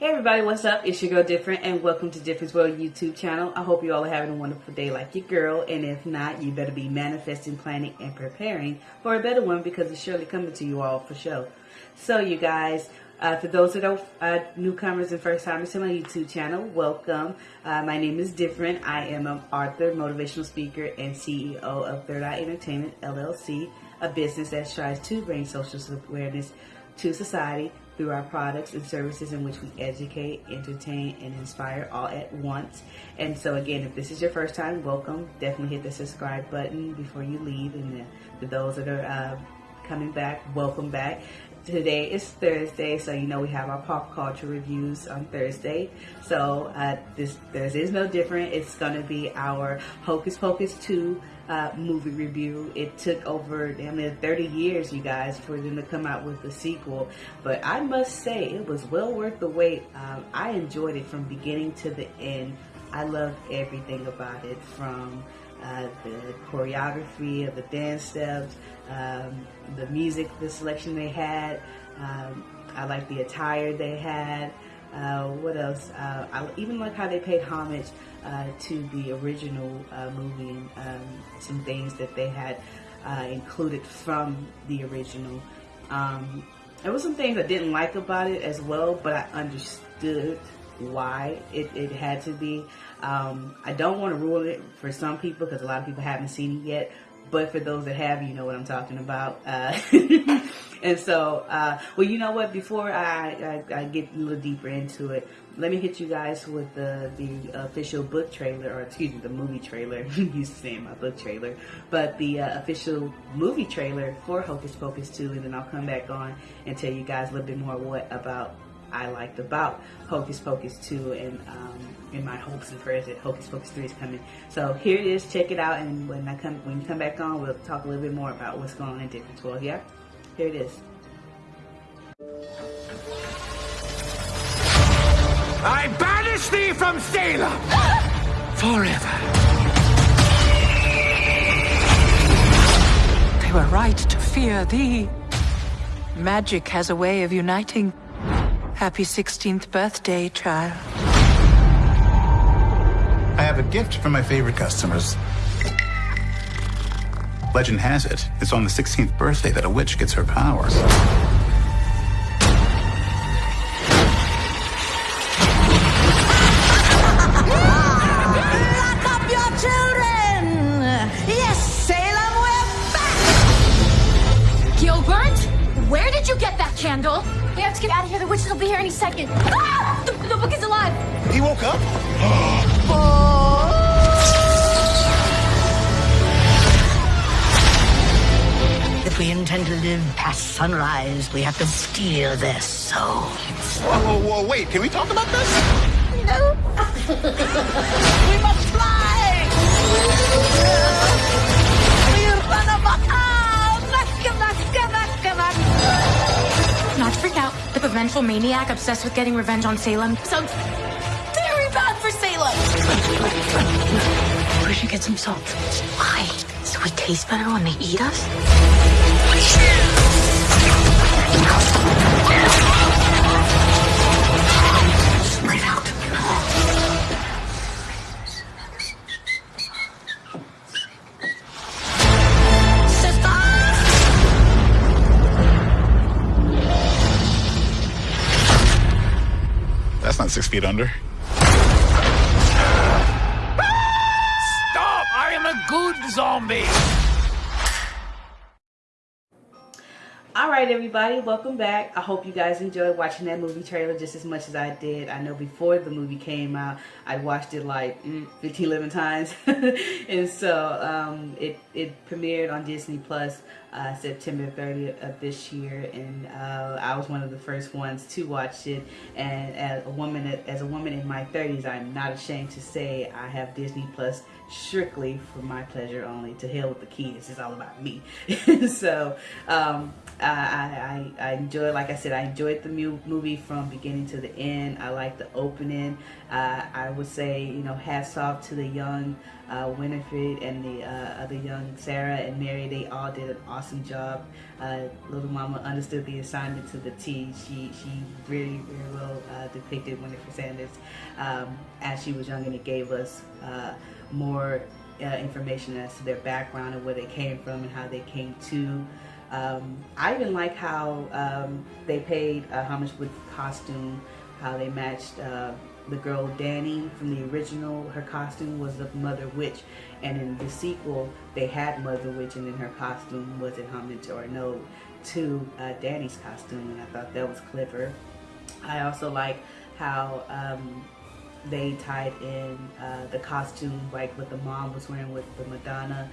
Hey everybody, what's up? It's your girl Different and welcome to Difference World YouTube channel. I hope you all are having a wonderful day like your girl and if not, you better be manifesting, planning, and preparing for a better one because it's surely coming to you all for sure. So you guys, uh, for those that are uh, newcomers and first timers to my YouTube channel, welcome. Uh, my name is Different. I am an author, motivational speaker, and CEO of Third Eye Entertainment LLC, a business that strives to bring social awareness to society through our products and services in which we educate, entertain, and inspire all at once. And so again, if this is your first time, welcome. Definitely hit the subscribe button before you leave. And for those that are uh, coming back, welcome back. Today is Thursday, so you know we have our pop culture reviews on Thursday. So uh, this Thursday is no different. It's going to be our Hocus Pocus 2 uh, movie review. It took over damn near 30 years, you guys, for them to come out with the sequel. But I must say, it was well worth the wait. Um, I enjoyed it from beginning to the end. I loved everything about it from uh, the choreography of the dance steps, um, the music, the selection they had. Um, I like the attire they had. Uh, what else? Uh, I even like how they paid homage uh, to the original uh, movie and um, some things that they had uh, included from the original. Um, there were some things I didn't like about it as well, but I understood why it, it had to be. Um, I don't want to ruin it for some people because a lot of people haven't seen it yet, but for those that have, you know what I'm talking about. And so, uh, well, you know what? Before I, I, I, get a little deeper into it, let me hit you guys with the the official book trailer, or excuse me, the movie trailer. used to saying my book trailer, but the uh, official movie trailer for Hocus Pocus 2, and then I'll come back on and tell you guys a little bit more what about I liked about Hocus Pocus 2 and um, in my hopes and prayers that Hocus Pocus 3 is coming. So here it is, check it out, and when I come when you come back on, we'll talk a little bit more about what's going on in Difference World. Yeah, here it is. I banish thee from Salem forever. They were right to fear thee. Magic has a way of uniting. Happy 16th birthday, child. I have a gift for my favorite customers. Legend has it, it's on the 16th birthday that a witch gets her powers. Lock up your children! Yes, Salem, we're back! Gilbert, where did you get that candle? We have to get out of here. The witches will be here any second. Ah! The, the book is alive. He woke up? past sunrise, we have to steal their souls. Whoa, whoa, whoa, wait, can we talk about this? No. we must fly! We run amok! Macca, Macca, Macca, Macca. Not to freak out. The vengeful maniac obsessed with getting revenge on Salem sounds very bad for Salem. We should get some salt. Why? So we taste better when they eat us? That's not six feet under. Stop! I am a good zombie. Right, everybody, welcome back. I hope you guys enjoyed watching that movie trailer just as much as I did. I know before the movie came out, I watched it like mm, 15, 11 times. and so um, it, it premiered on Disney Plus uh, September 30th of this year. And uh, I was one of the first ones to watch it. And as a woman, as a woman in my 30s, I'm not ashamed to say I have Disney Plus strictly for my pleasure only. To hell with the kids. It's all about me. so um, I, I, I enjoyed, like I said, I enjoyed the mu movie from beginning to the end. I like the opening. Uh, I would say, you know, hats off to the young uh, Winifred and the uh, other young Sarah and Mary. They all did an awesome job. Uh, Little Mama understood the assignment to the T. She she really very well uh, depicted Winifred Sanders um, as she was young, and it gave us uh, more information as to their background and where they came from and how they came to. Um, I even like how um, they paid uh, homage with costume, how they matched uh, the girl Danny from the original. Her costume was the Mother Witch, and in the sequel, they had Mother Witch, and then her costume was in homage or no to uh, Danny's costume, and I thought that was clever. I also like how um, they tied in uh, the costume, like what the mom was wearing with the Madonna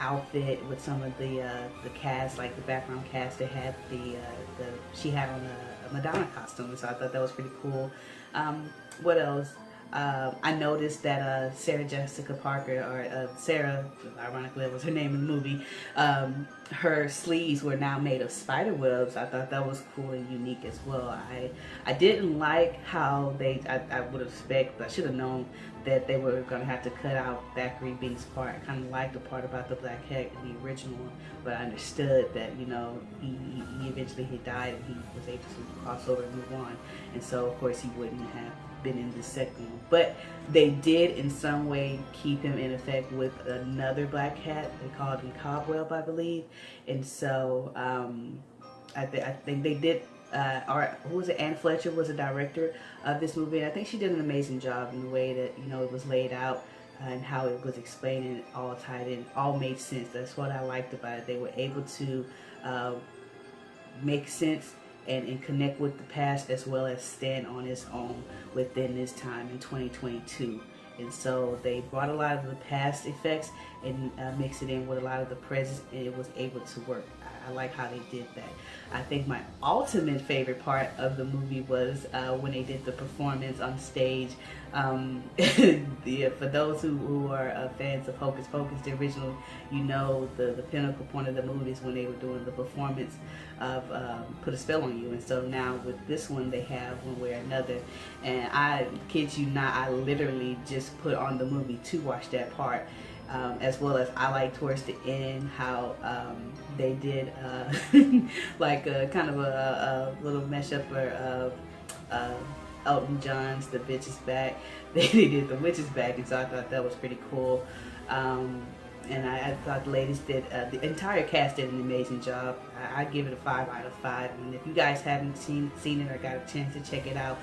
outfit with some of the uh, the cast, like the background cast. They had the uh, the she had on a, a, Madonna costume, so I thought that was pretty cool. Um, what else? Uh, I noticed that uh, Sarah Jessica Parker, or uh, Sarah, ironically that was her name in the movie, um, her sleeves were now made of spider webs. I thought that was cool and unique as well. I I didn't like how they, I, I would have expected, I should have known that they were going to have to cut out Thackery Binx' part. I kind of liked the part about the black cat in the original but I understood that, you know, he, he eventually he died and he was able to cross over and move on. And so, of course, he wouldn't have been in the second. But they did in some way keep him in effect with another black cat. They called him Cobweb, I believe. And so um, I, th I think they did uh, or who was it? Anne Fletcher was the director of this movie, and I think she did an amazing job in the way that you know it was laid out uh, and how it was explained and all tied in, all made sense. That's what I liked about it. They were able to uh, make sense and, and connect with the past as well as stand on its own within this time in 2022. And so they brought a lot of the past effects and uh, mixed it in with a lot of the present, and it was able to work. I, like how they did that. I think my ultimate favorite part of the movie was uh, when they did the performance on stage. Um, the, for those who, who are uh, fans of Hocus Pocus, the original, you know the, the pinnacle point of the movie is when they were doing the performance of um, Put a Spell on You. And so now with this one, they have one way or another. And I kid you not, I literally just put on the movie to watch that part. Um, as well as I like towards the end how um, they did uh, like a kind of a, a little mashup of uh, Elton John's The Bitch Is Back. They, they did The Witch Is Back and so I thought that was pretty cool. Um, and I, I, thought the ladies did, uh, the entire cast did an amazing job. I, I give it a 5 out of 5 and if you guys haven't seen, seen it or got a chance to check it out,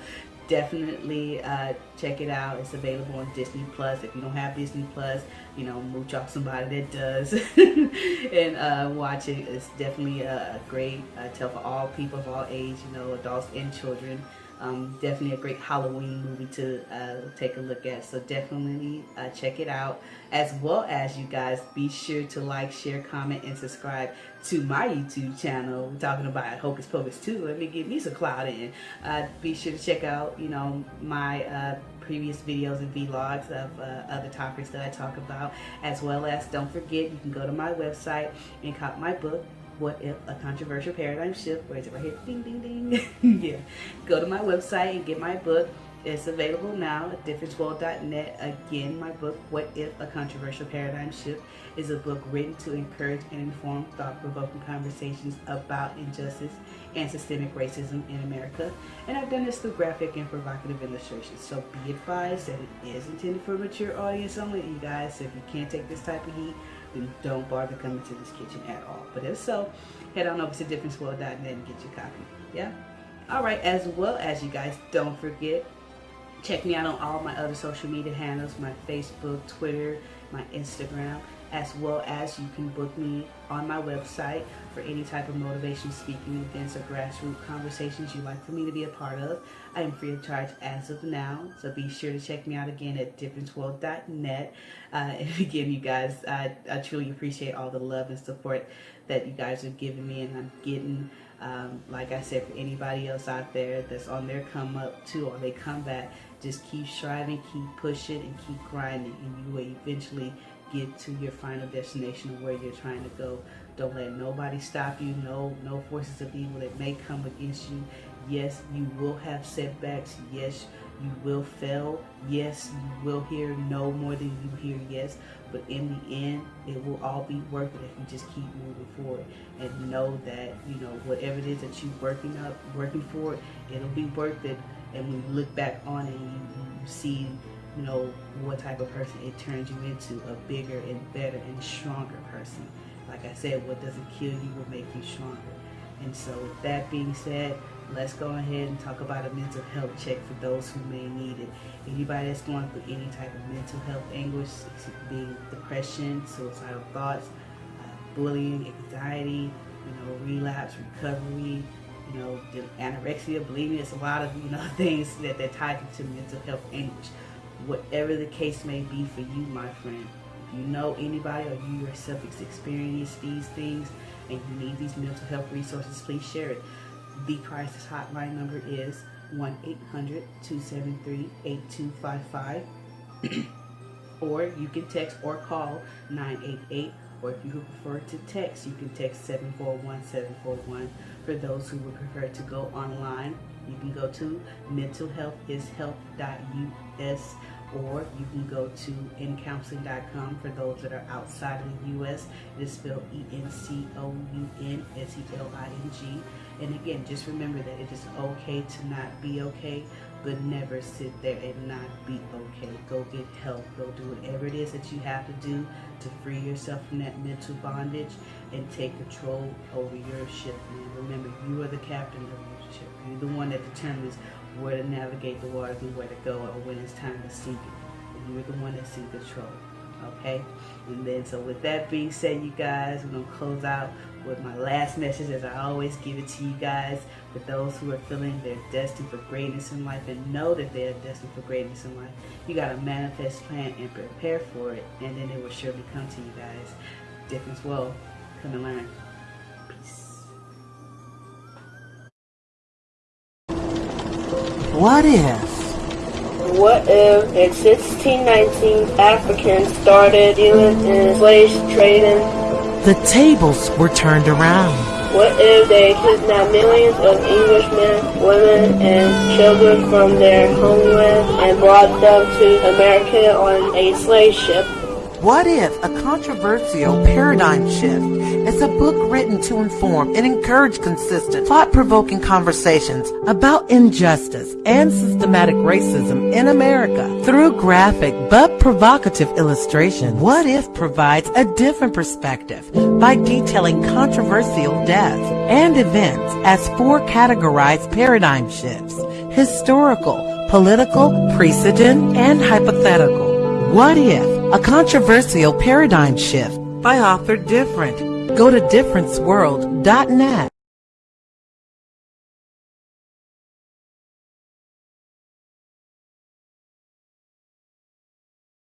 definitely uh, check it out. It's available on Disney Plus. If you don't have Disney Plus, you know, mooch off somebody that does and uh, watch it. It's definitely a, a great uh, tale for all people of all age, you know, adults and children. Um, definitely a great Halloween movie to uh, take a look at. So definitely uh, check it out. As well as you guys, be sure to like, share, comment, and subscribe to my YouTube channel. We're talking about Hocus Pocus 2. Let me give me some cloud in. Uh, be sure to check out, you know, my uh, previous videos and vlogs of uh, other topics that I talk about. As well as, don't forget, you can go to my website and cop my book, what if a controversial paradigm shift where is it right here ding ding ding. Yeah. Go to my website and get my book. It's available now at differenceworld.net again my book what if a controversial paradigm shift is a book written to encourage and inform thought-provoking conversations about injustice and systemic racism in america. And i've done this through graphic and provocative illustrations. So be advised that it is intended for a mature audience only you guys. So if you can't take this type of heat then don't bother coming to this kitchen at all. But if so, head on over to differenceworld.net and get your copy. Yeah? Alright, as well as you guys, don't forget, check me out on all my other social media handles, my Facebook, Twitter, my Instagram as well as you can book me on my website for any type of motivation speaking events or grassroots conversations you'd like for me to be a part of. I am free of charge as of now, so be sure to check me out again at differenceworld.net. Uh, and again, you guys, I, I truly appreciate all the love and support that you guys are giving me, and I'm getting. Um, like I said, for anybody else out there that's on their come up too, or they come back, just keep striving, keep pushing, and keep grinding, and you will eventually get to your final destination of where you're trying to go. Don't let nobody stop you. No, no forces of evil that may come against you. Yes, you will have setbacks. Yes, You will fail. Yes, you will hear no more than you hear yes. But in the end, it will all be worth it if you just keep moving forward and know that you know whatever it is that you're working up, working for, it'll be worth it. And when you look back on it, you, you see, know, what type of person it turns you into a bigger and better and stronger person. Like I said, what doesn't kill you will make you stronger. And so, with that being said, let's go ahead and talk about a mental health check for those who may need it. Anybody that's going through any type of mental health anguish, being depression, suicidal thoughts, uh, bullying, anxiety, you know, relapse, recovery, you know, anorexia, bulimia, it's a lot of, you know, things that they're tied to mental health anguish. Whatever the case may be for you, my friend, if you know anybody or you yourself has experienced these things and you need these mental health resources, please share it. The Crisis Hotline number is 1-800-273-8255 or you can text or call 988 or if you prefer to text, you can text 741-741. For those who would prefer to go online, you can go to mentalhealthishealth.us or you can go to encounseling.com for those that are outside of the U.S. It is spelled E-N-C-O-U-N-S-E-L-I-N-G. And again, just remember that it is okay to not be okay, but never sit there and not be okay. Go get help. Go do whatever it is that you have to do to free yourself from that mental bondage and take control over your ship. And remember, you are the captain of your ship. You're the one that determines where to navigate the waters and where to go or when it's time to sink it. You're the one that's in control. Okay? And then, so with that being said, you guys, we're going to close out with my last message as I always give it to you guys. For those who are feeling they're destined for greatness in life and know that they're destined for greatness in life, you got to manifest, plan, and prepare for it. And then it will surely come to you guys. Difference will come and learn. Peace. What if? What if in 1619 Africans started dealing in slave trading? The tables were turned around. What if they kidnapped millions of Englishmen, women, and children from their homeland and brought them to America on a slave ship? What if a controversial paradigm shift is a book written to inform and encourage consistent, thought-provoking conversations about injustice and systematic racism in America through graphic but provocative illustration? What if provides a different perspective by detailing controversial deaths and events as four categorized paradigm shifts, historical, political, precedent, and hypothetical. What if a controversial paradigm shift by author Different. Go to differenceworld.net.